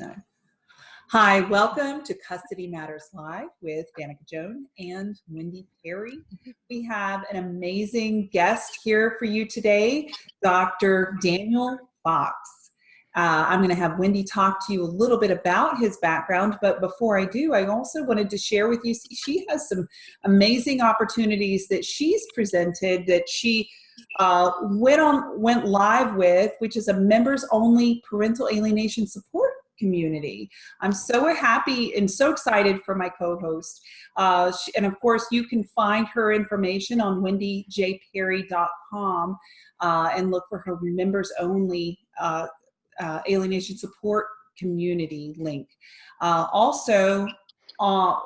No. Hi, welcome to Custody Matters Live with Danica Joan and Wendy Perry. We have an amazing guest here for you today, Dr. Daniel Fox. Uh, I'm going to have Wendy talk to you a little bit about his background, but before I do, I also wanted to share with you, she has some amazing opportunities that she's presented that she uh, went on went live with, which is a members only parental alienation support community. I'm so happy and so excited for my co-host. Uh, and of course, you can find her information on wendyjperry.com uh, and look for her members only uh, uh, alienation support community link. Uh, also, uh,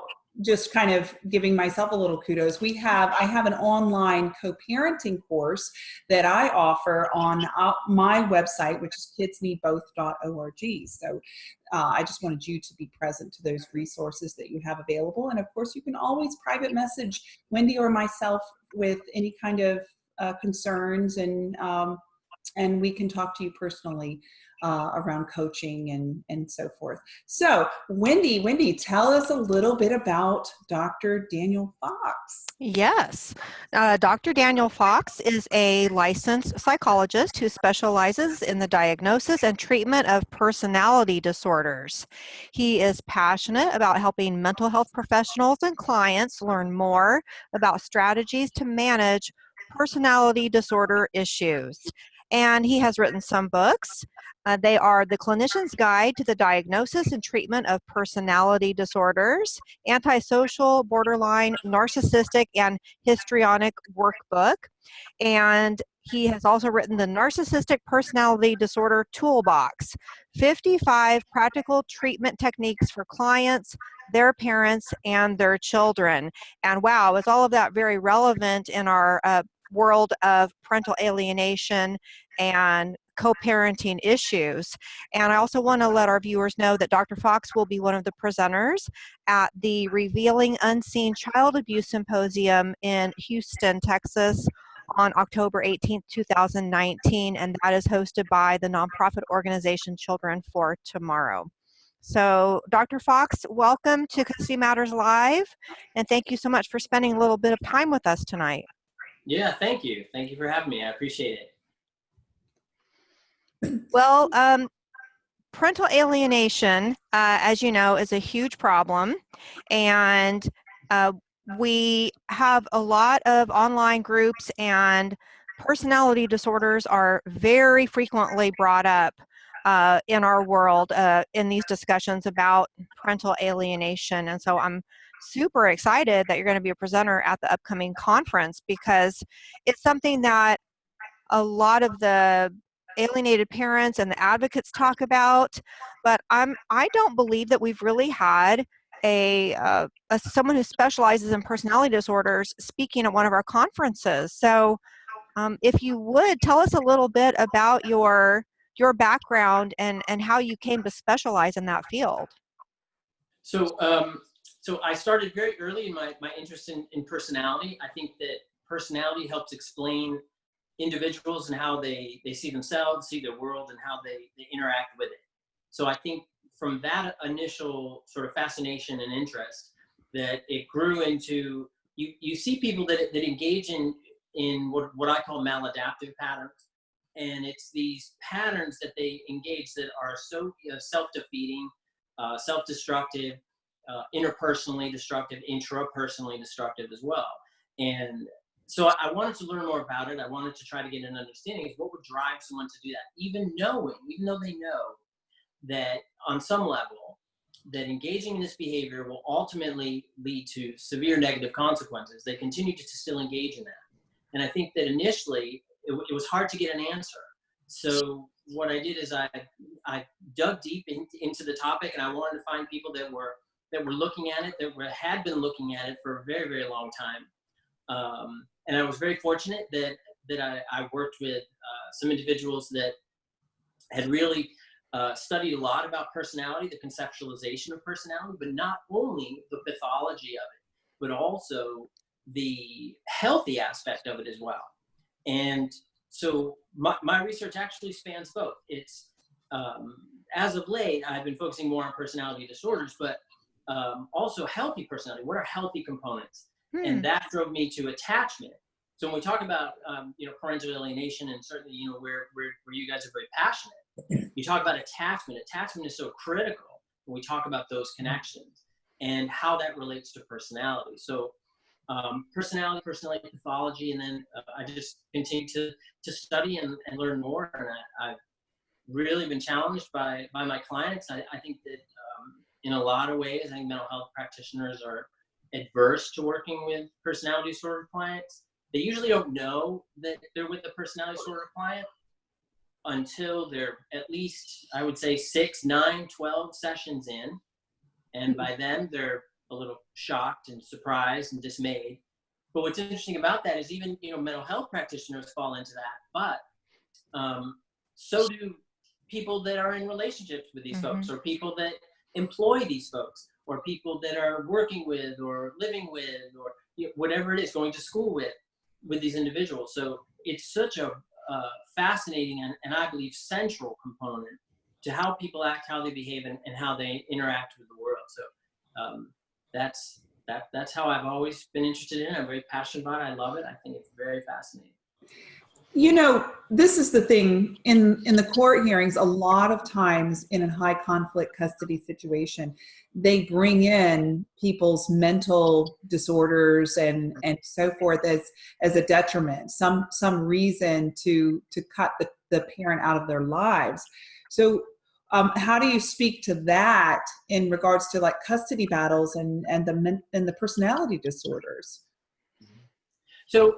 just kind of giving myself a little kudos. We have i have an online co-parenting course that i offer on uh, my website which is kidsneedboth.org so uh, i just wanted you to be present to those resources that you have available. And of course you can always private message wendy or myself with any kind of uh, concerns and um, and we can talk to you personally uh, around coaching and, and so forth. So Wendy, Wendy, tell us a little bit about Dr. Daniel Fox. Yes, uh, Dr. Daniel Fox is a licensed psychologist who specializes in the diagnosis and treatment of personality disorders. He is passionate about helping mental health professionals and clients learn more about strategies to manage personality disorder issues and he has written some books. Uh, they are The Clinician's Guide to the Diagnosis and Treatment of Personality Disorders, Antisocial, Borderline, Narcissistic, and Histrionic Workbook. And he has also written the Narcissistic Personality Disorder Toolbox 55 practical treatment techniques for clients, their parents, and their children. And wow, is all of that very relevant in our uh, world of parental alienation and co-parenting issues. And I also want to let our viewers know that Dr. Fox will be one of the presenters at the Revealing Unseen Child Abuse Symposium in Houston, Texas on October 18th, 2019, and that is hosted by the nonprofit organization Children for Tomorrow. So Dr. Fox, welcome to Custody Matters Live, and thank you so much for spending a little bit of time with us tonight. Yeah, thank you. Thank you for having me. I appreciate it. Well, um, parental alienation, uh, as you know, is a huge problem. And uh, we have a lot of online groups and personality disorders are very frequently brought up uh, in our world uh, in these discussions about parental alienation. And so I'm super excited that you're going to be a presenter at the upcoming conference because it's something that a lot of the alienated parents and the advocates talk about but i'm i don't believe that we've really had a, uh, a someone who specializes in personality disorders speaking at one of our conferences. So um, if you would tell us a little bit about your your background and and how you came to specialize in that field. So um, so i started very early in my, my interest in, in personality i think that personality helps explain individuals and how they, they see themselves, see their world, and how they, they interact with it. So I think from that initial sort of fascination and interest, that it grew into you, you see people that, that engage in, in what, what I call maladaptive patterns. And it's these patterns that they engage that are so you know, self-defeating, uh, self-destructive, uh, interpersonally destructive, intrapersonally destructive as well. And so I wanted to learn more about it. I wanted to try to get an understanding of what would drive someone to do that, even knowing, even though they know that on some level, that engaging in this behavior will ultimately lead to severe negative consequences. They continue to still engage in that. And I think that initially it, it was hard to get an answer. So what I did is I, I dug deep in, into the topic and I wanted to find people that were, that were looking at it, that were, had been looking at it for a very, very long time. Um, and I was very fortunate that that I, I worked with uh, some individuals that had really uh, studied a lot about personality, the conceptualization of personality, but not only the pathology of it, but also the healthy aspect of it as well. And so my, my research actually spans both. It's um, as of late, I've been focusing more on personality disorders, but um, also healthy personality. What are healthy components? Hmm. And that drove me to attachment. So when we talk about um, you know parental alienation, and certainly you know where where where you guys are very passionate, you talk about attachment. Attachment is so critical when we talk about those connections and how that relates to personality. So um, personality, personality pathology, and then uh, I just continue to to study and, and learn more. And I, I've really been challenged by by my clients. I, I think that in a lot of ways, I think mental health practitioners are adverse to working with personality disorder clients. They usually don't know that they're with a personality disorder client until they're at least, I would say, six, nine, 12 sessions in. And by then, they're a little shocked and surprised and dismayed. But what's interesting about that is even you know mental health practitioners fall into that, but um, so do people that are in relationships with these folks, or people that employ these folks, or people that are working with, or living with, or you know, whatever it is, going to school with, with these individuals. So it's such a uh, fascinating and, and I believe central component to how people act, how they behave, and, and how they interact with the world. So um, that's that that's how I've always been interested in. it. I'm very passionate about it. I love it. I think it's very fascinating. You know, this is the thing in in the court hearings. A lot of times in a high conflict custody situation, they bring in people's mental disorders and and so forth as as a detriment, some some reason to to cut the the parent out of their lives. So um, how do you speak to that in regards to like custody battles and and the and the personality disorders? So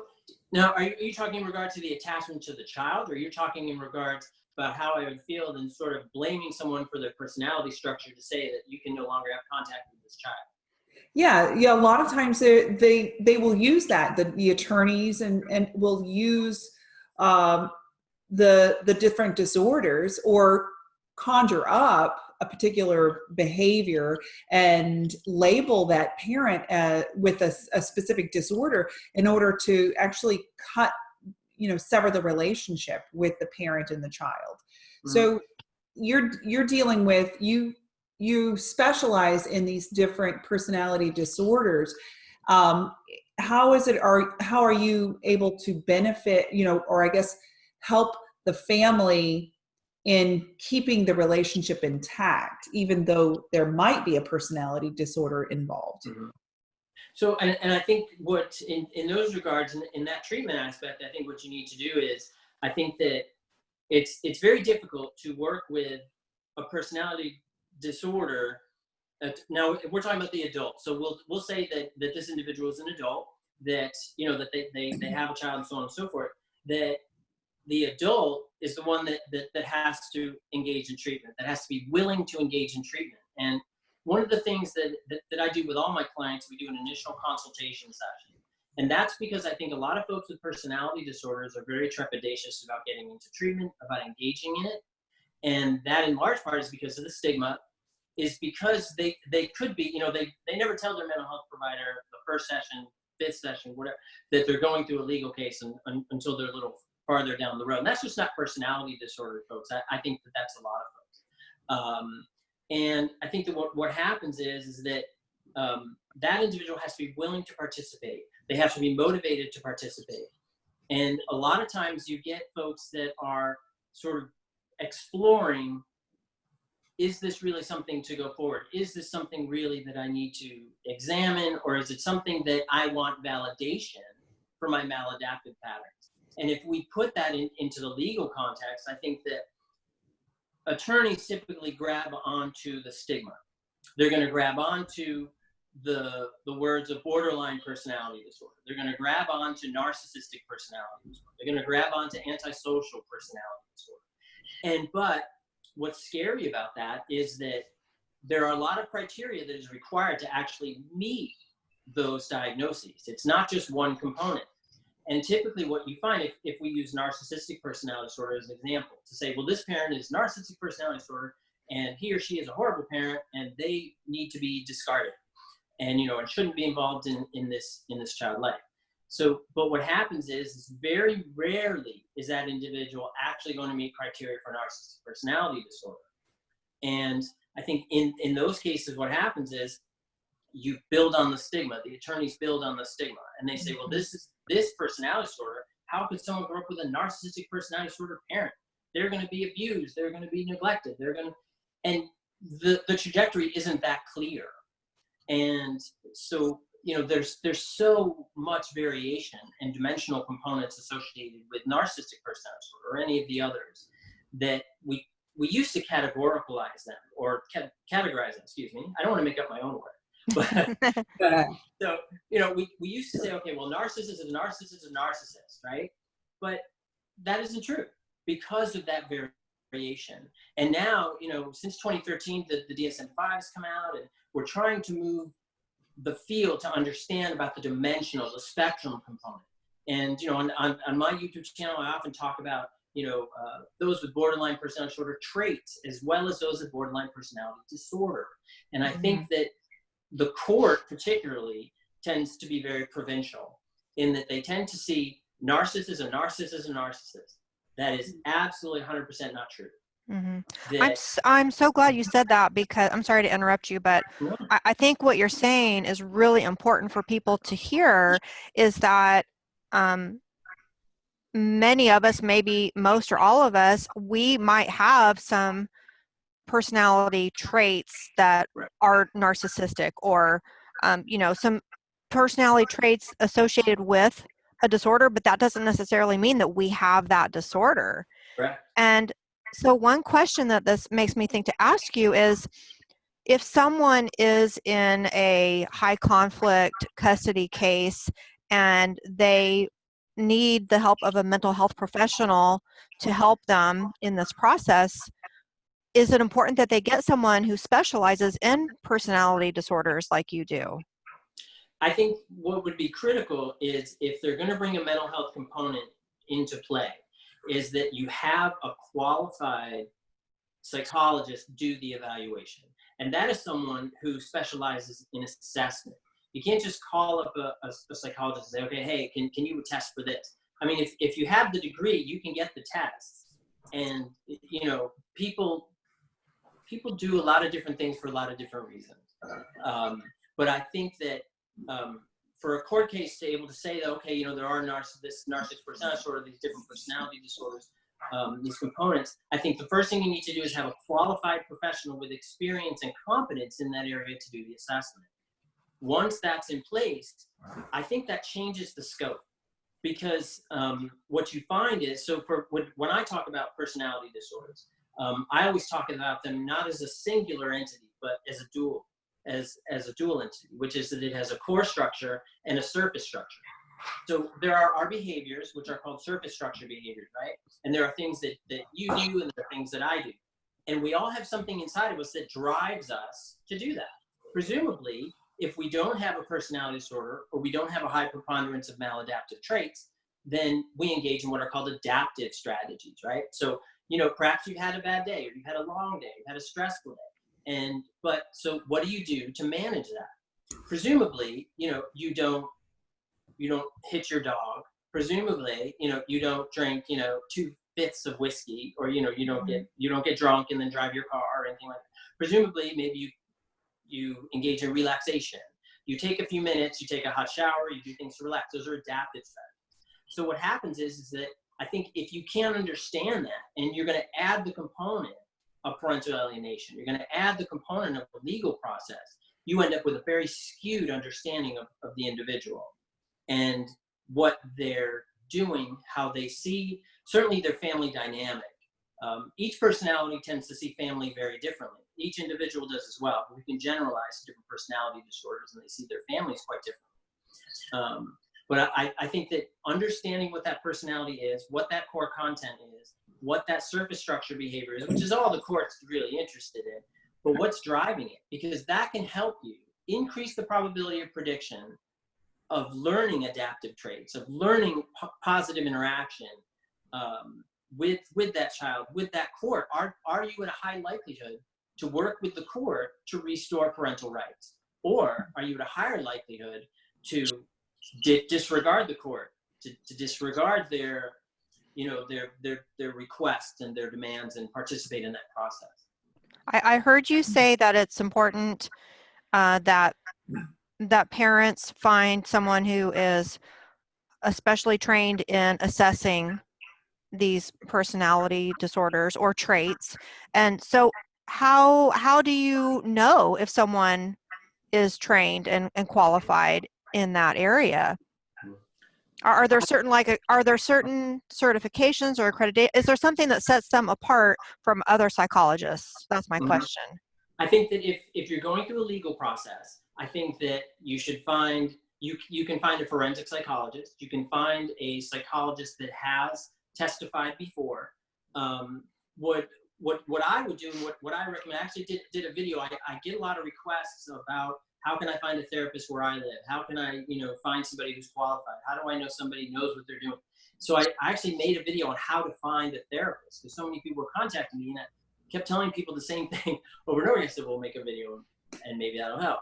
now, are you, are you talking in regard to the attachment to the child, or you're talking in regards about how I would feel and sort of blaming someone for their personality structure to say that you can no longer have contact with this child? Yeah, yeah. A lot of times they they, they will use that. The, the attorneys and and will use um, the the different disorders or conjure up a particular behavior and label that parent uh, with a, a specific disorder in order to actually cut you know sever the relationship with the parent and the child Mhm. so you're you're dealing with you you specialize in these different personality disorders um, how is it are how are you able to benefit you know or i guess help the family in keeping the relationship intact even though there might be a personality disorder involved So, and, and I think what in, in those regards, in, in that treatment aspect, I think what you need to do is, I think that it's it's very difficult to work with a personality disorder. Uh, now we're talking about the adult, so we'll we'll say that that this individual is an adult, that you know that they they, they have a child and so on and so forth. That the adult is the one that, that that has to engage in treatment, that has to be willing to engage in treatment. And one of the things that, that, that I do with all my clients, we do an initial consultation session. And that's because I think a lot of folks with personality disorders are very trepidatious about getting into treatment, about engaging in it. And that in large part is because of the stigma, is because they, they could be, you know, they, they never tell their mental health provider the first session, fifth session, whatever, that they're going through a legal case and, un, until they're a little farther down the road. And that's just not personality disorder, folks. I, I think that that's a lot of folks. Um, and I think that what, what happens is, is that um, that individual has to be willing to participate. They have to be motivated to participate. And a lot of times you get folks that are sort of exploring, is this really something to go forward? Is this something really that I need to examine? Or is it something that I want validation for my maladaptive patterns? And if we put that in, into the legal context, I think that attorneys typically grab onto the stigma. They're going to grab onto the the words of borderline personality disorder. They're going to grab onto narcissistic personality disorder. They're going to grab onto antisocial personality disorder. And but what's scary about that is that there are a lot of criteria that is required to actually meet those diagnoses. It's not just one component. And typically what you find if, if we use narcissistic personality disorder as an example to say, well, this parent is narcissistic personality disorder and he or she is a horrible parent and they need to be discarded and you know and shouldn't be involved in, in this in this child life. So, but what happens is, is very rarely is that individual actually going to meet criteria for narcissistic personality disorder. And I think in, in those cases, what happens is you build on the stigma. The attorneys build on the stigma, and they say, "Well, this is this personality disorder. How could someone grow up with a narcissistic personality disorder parent? They're going to be abused. They're going to be neglected. They're going to," and the the trajectory isn't that clear. And so, you know, there's there's so much variation and dimensional components associated with narcissistic personality disorder or any of the others that we we used to categorize them or ca- categorize them. Excuse me. I don't want to make up my own word. But so you know, we, we used to say, okay, well, narcissist is a narcissist is a narcissist, right? But that isn't true because of that variation. And now, you know, since 2013, the, the DSM-5 has come out, and we're trying to move the field to understand about the dimensional, the spectrum component. And you know, on, on, on my YouTube channel, I often talk about you know uh, those with borderline personality disorder traits as well as those with borderline personality disorder. And I think Mm-hmm. that the court particularly tends to be very provincial in that they tend to see narcissist as a narcissist as a narcissist. That is absolutely 100% not true. hmm I'm s- I'm so glad you said that because I'm sorry to interrupt you, but I, I think what you're saying is really important for people to hear is that um, many of us, maybe most or all of us, we might have some personality traits that Right. are narcissistic or um, you know some personality traits associated with a disorder but that doesn't necessarily mean that we have that disorder correct. and so one question that this makes me think to ask you is if someone is in a high conflict custody case and they need the help of a mental health professional to help them in this process, is it important that they get someone who specializes in personality disorders like you do? I think what would be critical is if they're going to bring a mental health component into play, is that you have a qualified psychologist do the evaluation. And that is someone who specializes in assessment. You can't just call up a, a, a psychologist and say, okay, hey, can, can you test for this? I mean, if, if you have the degree, you can get the tests. And, you know, people, people do a lot of different things for a lot of different reasons. Um, but I think that um, for a court case to able to say that, okay, you know, there are narciss- this narcissistic personality disorder, these different personality disorders, um, these components, I think the first thing you need to do is have a qualified professional with experience and competence in that area to do the assessment. Once that's in place, I think that changes the scope because um, what you find is, so for when, when I talk about personality disorders, um, I always talk about them not as a singular entity, but as a dual as, as a dual entity, which is that it has a core structure and a surface structure. So there are our behaviors, which are called surface structure behaviors, right? And there are things that, that you do and there are things that I do. And we all have something inside of us that drives us to do that. Presumably, if we don't have a personality disorder or we don't have a high preponderance of maladaptive traits, then we engage in what are called adaptive strategies, right? So, you know, perhaps you've had a bad day or you've had a long day, you've had a stressful day. And but so what do you do to manage that? Presumably you know you don't you don't hit your dog. Presumably you know you don't drink you know two fifths of whiskey or you know you don't get you don't get drunk and then drive your car or anything like that. Presumably maybe you you engage in relaxation. You take a few minutes you take a hot shower you do things to relax. Those are adaptive strategies. So what happens is is that i think if you can't understand that and you're going to add the component of parental alienation. You're going to add the component of the legal process. You end up with a very skewed understanding of, of the individual and what they're doing, how they see, certainly their family dynamic. Um, each personality tends to see family very differently. Each individual does as well. We can generalize different personality disorders and they see their families quite differently. Um, but I, I think that understanding what that personality is, what that core content is, what that surface structure behavior is, which is all the court's really interested in, but what's driving it, because that can help you increase the probability of prediction of learning adaptive traits, of learning po positive interaction um, with with that child, with that court. Are are you at a high likelihood to work with the court to restore parental rights, or are you at a higher likelihood to di disregard the court, to, to disregard their you know their their their requests and their demands and participate in that process I, I heard you say that it's important uh, that that parents find someone who is especially trained in assessing these personality disorders or traits. And so how how do you know if someone is trained and, and qualified in that area? Are, are there certain like are there certain certifications or accreditation? Is there something that sets them apart from other psychologists? That's my Mhm. question. I think that if, if you're going through a legal process, I think that you should find, you, you can find a forensic psychologist. You can find a psychologist that has testified before. Um, what, what, what I would do, and what, what I recommend, I actually did, did a video. I, I get a lot of requests about how can I find a therapist where I live? How can I, you know, find somebody who's qualified? How do I know somebody knows what they're doing? So I, I actually made a video on how to find a therapist because so many people were contacting me and I kept telling people the same thing over and over. I said, we'll make a video and maybe that'll help.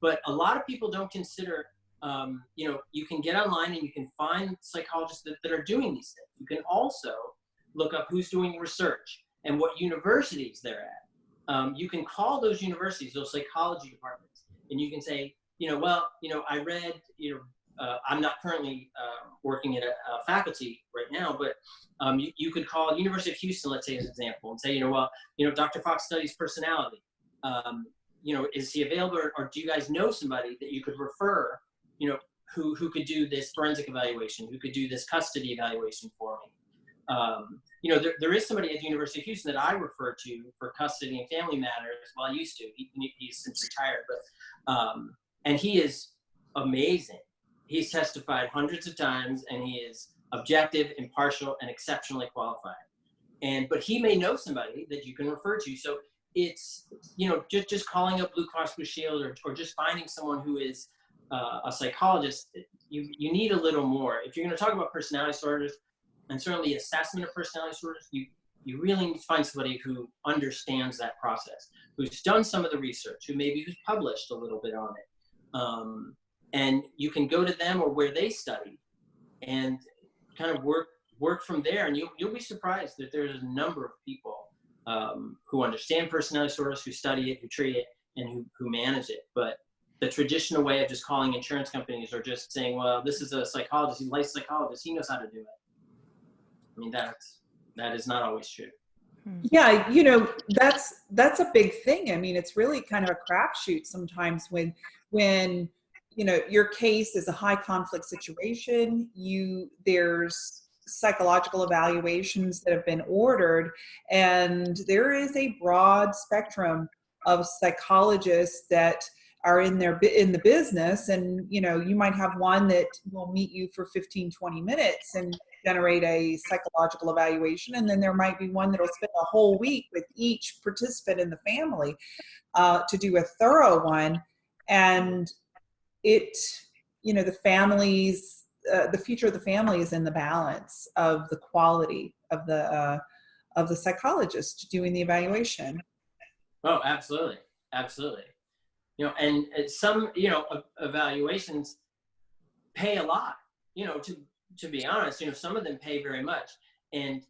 But a lot of people don't consider, um, you know, you can get online and you can find psychologists that, that are doing these things. You can also look up who's doing research and what universities they're at. Um, you can call those universities, those psychology departments, and you can say, you know, well, you know, I read, you know, uh, I'm not currently uh, working at a, a, faculty right now, but um, you, you could call University of Houston, let's say as an example, and say, you know, well, you know, Dr. Fox studies personality. Um, you know, is he available or, or do you guys know somebody that you could refer, you know, who, who could do this forensic evaluation, who could do this custody evaluation for me? Um, you know, there, there is somebody at the University of Houston that I refer to for custody and family matters. Well, I used to, he, he's since retired, but, um, and he is amazing. He's testified hundreds of times and he is objective, impartial, and exceptionally qualified. And, but he may know somebody that you can refer to. So it's, you know, just, just calling up Blue Cross Blue Shield or, or just finding someone who is uh, a psychologist, you, you need a little more. If you're going to talk about personality disorders and certainly assessment of personality disorders, you, you really need to find somebody who understands that process, who's done some of the research, who maybe who's published a little bit on it. Um, and you can go to them or where they study and kind of work work from there and you'll, you'll be surprised that there's a number of people um, who understand personality disorders, who study it, who treat it, and who, who manage it. But the traditional way of just calling insurance companies or just saying, well, this is a psychologist, he's a licensed psychologist, he knows how to do it. I mean, that's, that is not always true. Hmm. Yeah, you know, that's that's a big thing. I mean, it's really kind of a crapshoot sometimes when when you know your case is a high conflict situation. You there's psychological evaluations that have been ordered, and there is a broad spectrum of psychologists that are in their in the business and you know you might have one that will meet you for 15 20 minutes and generate a psychological evaluation and then there might be one that'll spend a whole week with each participant in the family uh, to do a thorough one. And it you know the families uh, the future of the family is in the balance of the quality of the uh, of the psychologist doing the evaluation. Oh absolutely. Absolutely. You know, and some, you know, evaluations pay a lot, you know, to, to be honest, you know, some of them pay very much. And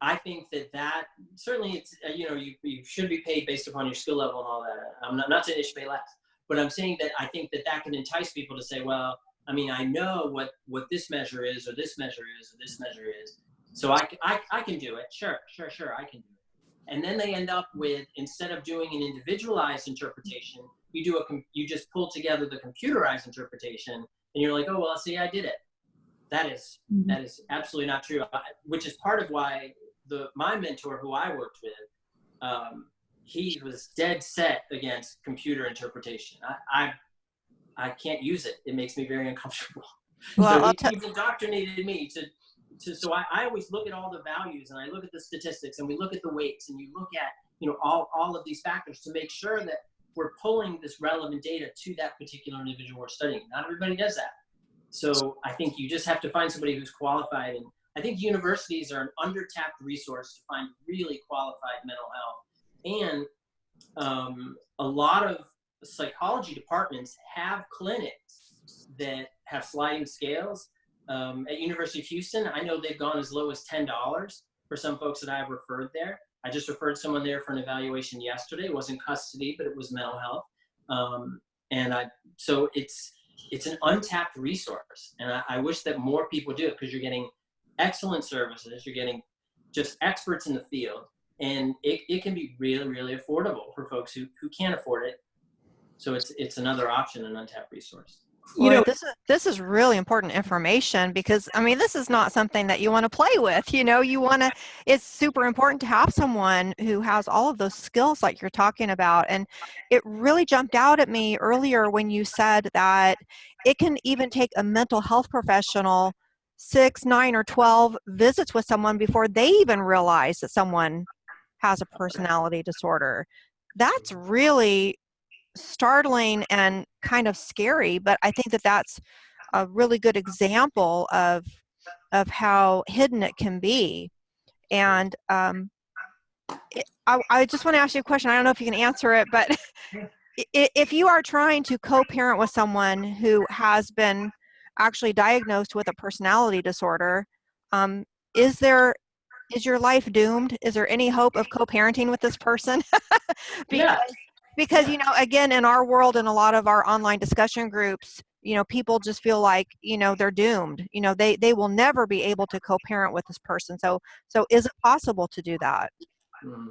I think that that certainly it's, uh, you know, you, you should be paid based upon your skill level and all that. I'm not, not saying it should pay less, but I'm saying that I think that that can entice people to say, well, I mean, I know what, what this measure is, or this measure is, or this measure is. So I, I, I can do it. Sure, sure, sure, I can do it. And then they end up with, instead of doing an individualized interpretation, you do a you just pull together the computerized interpretation and you're like oh well see i did it that is, Mhm. that is absolutely not true I, which is part of why the my mentor who i worked with um, he was dead set against computer interpretation I, I i can't use it it makes me very uncomfortable Well, so I'll he, he's indoctrinated me to to so I, I always look at all the values and i look at the statistics and we look at the weights and you look at you know all all of these factors to make sure that we're pulling this relevant data to that particular individual we're studying. Not everybody does that. So I think you just have to find somebody who's qualified. And I think universities are an under-tapped resource to find really qualified mental health. And um, a lot of psychology departments have clinics that have sliding scales. Um, at University of Houston, I know they've gone as low as $10 for some folks that I've referred there. I just referred someone there for an evaluation yesterday. It wasn't custody, but it was mental health. Um, and I, so it's, it's an untapped resource. And I, I wish that more people do it because you're getting excellent services. You're getting just experts in the field and it, it can be really, really affordable for folks who, who can't afford it. So it's, it's another option, an untapped resource you know this is this is really important information because i mean this is not something that you want to play with you know you want to it's super important to have someone who has all of those skills like you're talking about and it really jumped out at me earlier when you said that it can even take a mental health professional six nine or 12 visits with someone before they even realize that someone has a personality disorder. That's really startling and kind of scary, but I think that that's a really good example of of how hidden it can be. And um, it, I, I just want to ask you a question. I don't know if you can answer it, but if you are trying to co-parent with someone who has been actually diagnosed with a personality disorder, um, is there is your life doomed? Is there any hope of co-parenting with this person? because because you know again in our world and a lot of our online discussion groups you know people just feel like you know they're doomed. You know they they will never be able to co-parent with this person. So so is it possible to do that? Mm.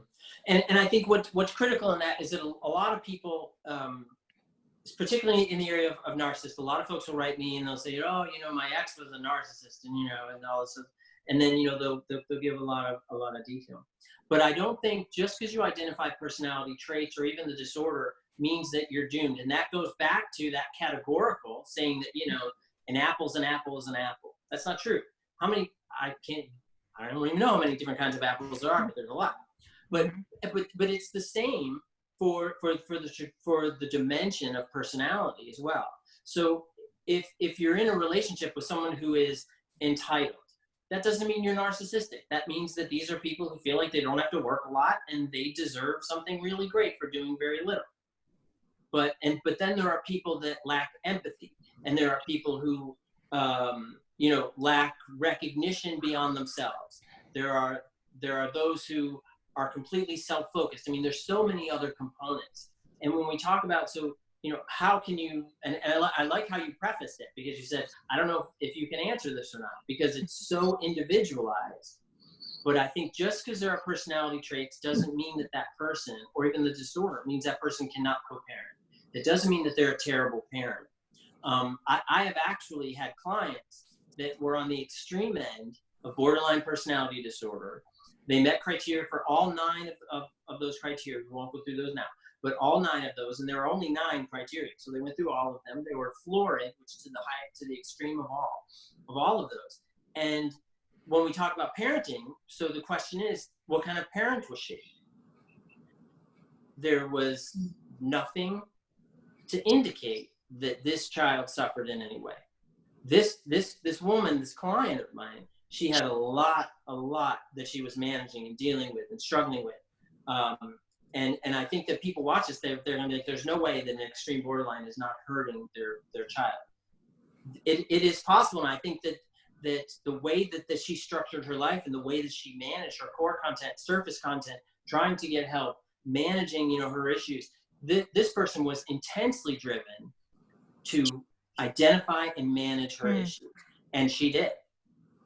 and and i think what what's critical in that is that a lot of people um particularly in the area of, of narcissists a lot of folks will write me and they'll say oh you know my ex was a narcissist and you know and all this and then you know they'll, they'll, they'll give a lot of a lot of detail but I don't think just because you identify personality traits or even the disorder means that you're doomed. And that goes back to that categorical saying that, you know, an apple's an apple is an apple. That's not true. How many, I can't, I don't even know how many different kinds of apples there are, but there's a lot. But, but, but it's the same for, for, for, the, for the dimension of personality as well. So if, if you're in a relationship with someone who is entitled, that doesn't mean you're narcissistic. That means that these are people who feel like they don't have to work a lot and they deserve something really great for doing very little. But and but then there are people that lack empathy, and there are people who um, you know lack recognition beyond themselves. There are there are those who are completely self-focused. I mean, there's so many other components. And when we talk about so you know, how can you, and, and I, I, like how you prefaced it because you said, I don't know if you can answer this or not because it's so individualized. But I think just because there are personality traits doesn't mean that that person, or even the disorder, means that person cannot co-parent. It doesn't mean that they're a terrible parent. Um, I, I have actually had clients that were on the extreme end of borderline personality disorder. They met criteria for all nine of, of, of those criteria. We won't go through those now but all nine of those, and there are only nine criteria. So they went through all of them. They were florid, which is to the high, to the extreme of all, of all of those. And when we talk about parenting, so the question is, what kind of parent was she? There was nothing to indicate that this child suffered in any way. This, this, this woman, this client of mine, she had a lot, a lot that she was managing and dealing with and struggling with. Um, and and I think that people watch this, they're, they're gonna be like, there's no way that an extreme borderline is not hurting their their child. It, it is possible, and I think that that the way that, that she structured her life and the way that she managed her core content, surface content, trying to get help, managing you know her issues. Th this person was intensely driven to identify and manage her mm. issues, and she did.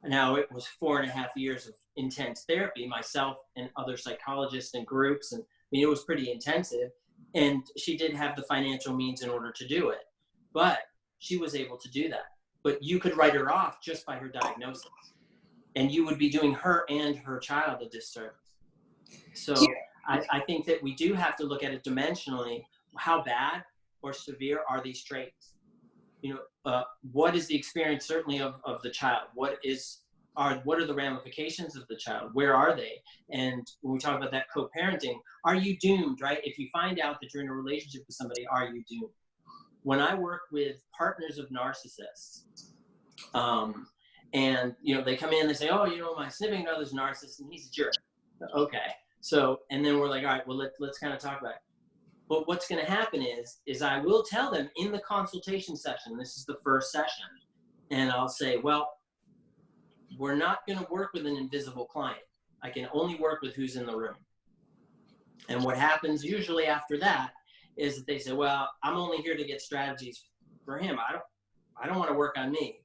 Now it was four and a half years of intense therapy, myself and other psychologists and groups and mean, it was pretty intensive. And she did have the financial means in order to do it. But she was able to do that. But you could write her off just by her diagnosis. And you would be doing her and her child a disservice. So I, I think that we do have to look at it dimensionally. How bad or severe are these traits? You know, uh, what is the experience certainly of, of the child? What is are what are the ramifications of the child? Where are they? And when we talk about that co-parenting, are you doomed, right? If you find out that you're in a relationship with somebody, are you doomed? When I work with partners of narcissists, um, and you know they come in, they say, "Oh, you know, my significant other's narcissist, and he's a jerk." Okay, so and then we're like, "All right, well, let, let's kind of talk about it." But what's going to happen is, is I will tell them in the consultation session. This is the first session, and I'll say, "Well, we're not going to work with an invisible client. I can only work with who's in the room. And what happens usually after that is that they say, well, I'm only here to get strategies for him. I don't, I don't want to work on me.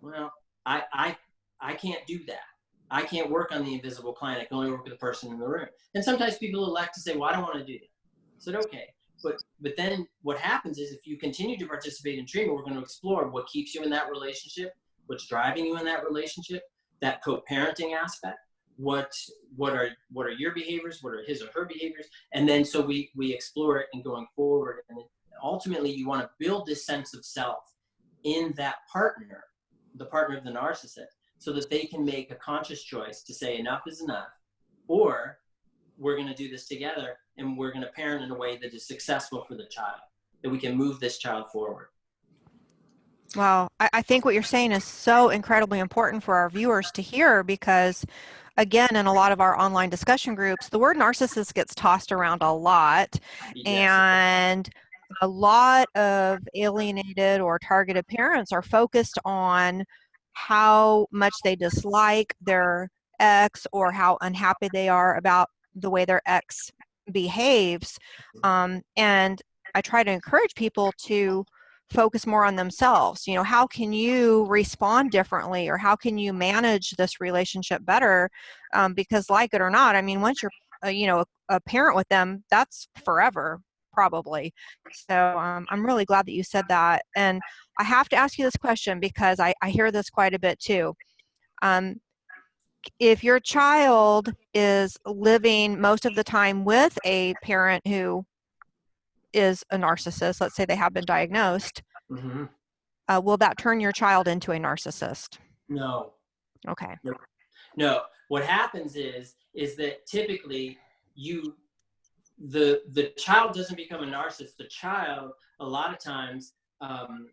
Well, I, I, I can't do that. I can't work on the invisible client. I can only work with the person in the room. And sometimes people elect to say, well, I don't want to do that. I said, okay. But, but then what happens is if you continue to participate in treatment, we're going to explore what keeps you in that relationship, what's driving you in that relationship, that co-parenting aspect, what what are what are your behaviors what are his or her behaviors? And then so we we explore it and going forward and ultimately you want to build this sense of self in that partner the partner of the narcissist so that they can make a conscious choice to say enough is enough or we're going to do this together and we're going to parent in a way that is successful for the child that we can move this child forward Well, I, I think what you're saying is so incredibly important for our viewers to hear because again, in a lot of our online discussion groups, the word narcissist gets tossed around a lot. yes. And a lot of alienated or targeted parents are focused on how much they dislike their ex or how unhappy they are about the way their ex behaves. Um, and I try to encourage people to focus more on themselves. You know, how can you respond differently or how can you manage this relationship better? Um, because, like it or not, I mean, once you're, uh, you know, a, a parent with them, that's forever probably. So um, I'm really glad that you said that. And I have to ask you this question because I, I hear this quite a bit too. Um, if your child is living most of the time with a parent who is a narcissist, let's say they have been diagnosed, hmm uh, will that turn your child into a narcissist? no Okay. No, what happens is is that typically you the the child doesn't become a narcissist. The child a lot of times um,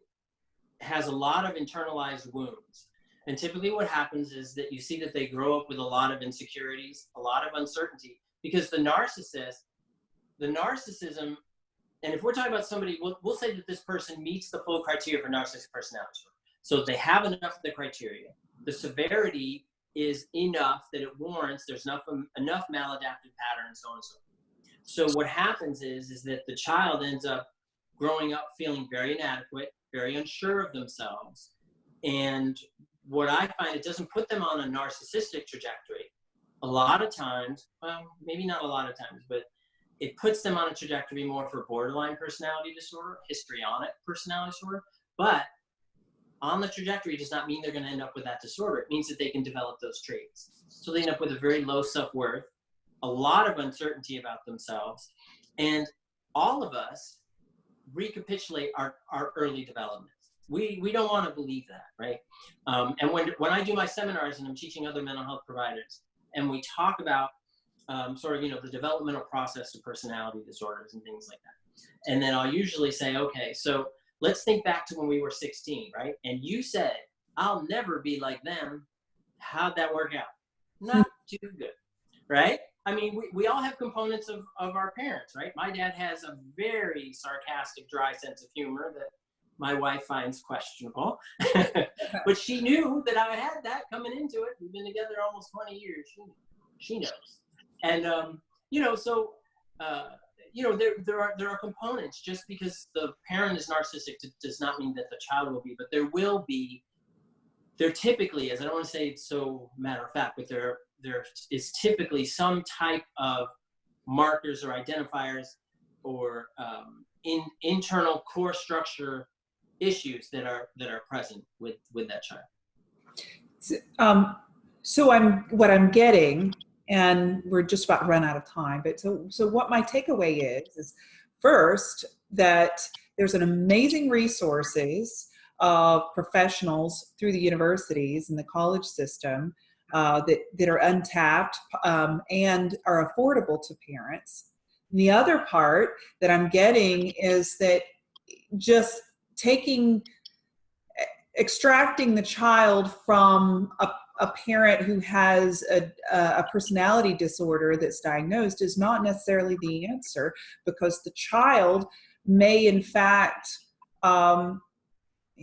has a lot of internalized wounds. And typically what happens is that you see that they grow up with a lot of insecurities, a lot of uncertainty, because the narcissist, the narcissism, and if we're talking about somebody, we'll, we'll say that this person meets the full criteria for narcissistic personality disorder. So they have enough of the criteria. The severity is enough that it warrants there's enough enough maladaptive pattern and so on and so forth. So what happens is is that the child ends up growing up feeling very inadequate, very unsure of themselves, and what I find it doesn't put them on a narcissistic trajectory. A lot of times, well, maybe not a lot of times, but it puts them on a trajectory more for borderline personality disorder, histrionic personality disorder. But on the trajectory does not mean they're going to end up with that disorder. It means that they can develop those traits. So they end up with a very low self-worth, a lot of uncertainty about themselves, and all of us recapitulate our, our early development. We, we don't want to believe that, right? Um, and when, when I do my seminars and I'm teaching other mental health providers, and we talk about um, sort of, you know, the developmental process of personality disorders and things like that. And then I'll usually say, okay, so let's think back to when we were 16, right? And you said, I'll never be like them. How'd that work out? Not too good, right? I mean, we, we all have components of, of our parents, right? My dad has a very sarcastic, dry sense of humor that my wife finds questionable. but she knew that I had that coming into it. We've been together almost 20 years. She, she knows. And, um, you know, so, uh, you know, there, there are there are components. Just because the parent is narcissistic does not mean that the child will be, but there will be. There typically is. I don't want to say it's so matter of fact, but there there is typically some type of markers or identifiers or um, in internal core structure issues that are that are present with with that child. Um, so I'm what I'm getting, and we're just about run out of time. But so so what my takeaway is is first that there's an amazing resources of professionals through the universities and the college system uh, that that are untapped um, and are affordable to parents. And the other part that I'm getting is that just taking extracting the child from a, a parent who has a, a personality disorder that's diagnosed is not necessarily the answer because the child may in fact um,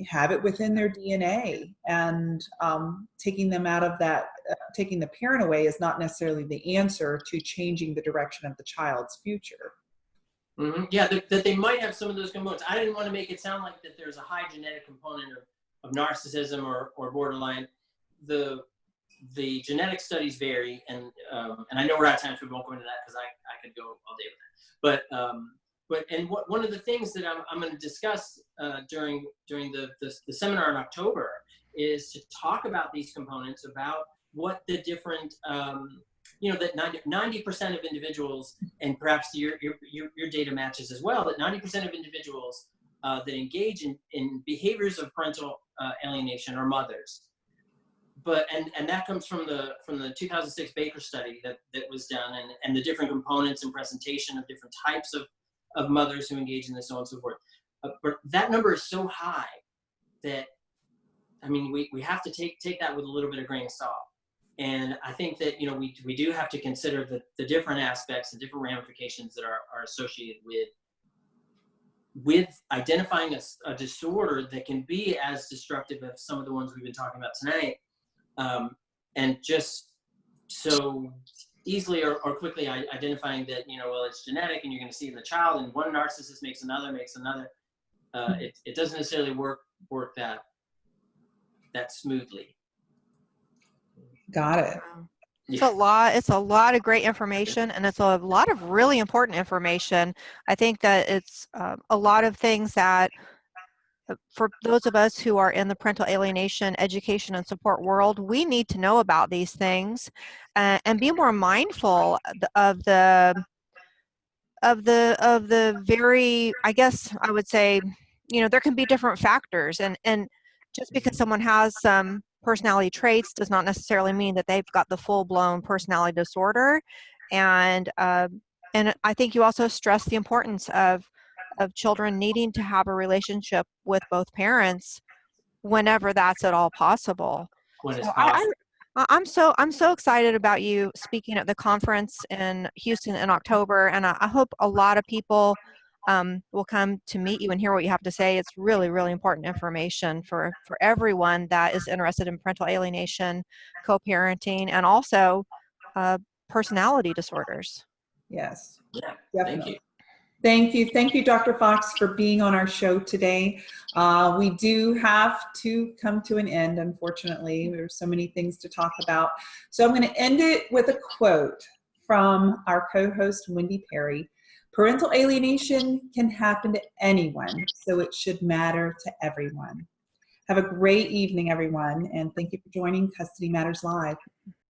have it within their DNA and um, taking them out of that, uh, taking the parent away is not necessarily the answer to changing the direction of the child's future. Mhm. Yeah, that, that they might have some of those components. I didn't want to make it sound like that there's a high genetic component of, of narcissism or, or borderline. The the genetic studies vary, and um, and I know we're out of time, so we won't go into that because I, I could go all day with that. But um, but and what, one of the things that I'm, I'm going to discuss uh, during during the, the the seminar in October is to talk about these components, about what the different um, you know that 90 percent of individuals, and perhaps your, your your data matches as well, that 90 percent of individuals uh, that engage in, in behaviors of parental uh, alienation are mothers but and and that comes from the from the 2006 Baker study that that was done and and the different components and presentation of different types of of mothers who engage in this so on and so forth. Uh, but that number is so high that I mean we we have to take take that with a little bit of grain of salt. And I think that you know we we do have to consider the the different aspects and different ramifications that are are associated with with identifying a, a disorder that can be as destructive as some of the ones we've been talking about tonight um, and just so easily or, or quickly identifying that you know well it's genetic and you're going to see in the child and one narcissist makes another makes another uh, it, it doesn't necessarily work work that that smoothly. Got it. It's a lot it's a lot of great information and it's a lot of really important information. I think that it's uh, a lot of things that for those of us who are in the parental alienation education and support world, we need to know about these things uh, and be more mindful of the of the of the very I guess I would say you know there can be different factors and and just because someone has some personality traits does not necessarily mean that they've got the full-blown personality disorder and uh, and I think you also stress the importance of of children needing to have a relationship with both parents whenever that's at all possible. when it's So possible. I, I, am so I'm so excited about you speaking at the conference in Houston in October, and I, I hope a lot of people um, will come to meet you and hear what you have to say. It's really really important information for for everyone that is interested in parental alienation, co-parenting, and also uh, personality disorders. yes yeah definitely thank you Thank you. Thank you, Dr. Fox, for being on our show today. Uh, we do have to come to an end, unfortunately. There's so many things to talk about. So I'm going to end it with a quote from our co-host, Wendy Perry. Parental alienation can happen to anyone, so it should matter to everyone. Have a great evening, everyone, and thank you for joining Custody Matters Live.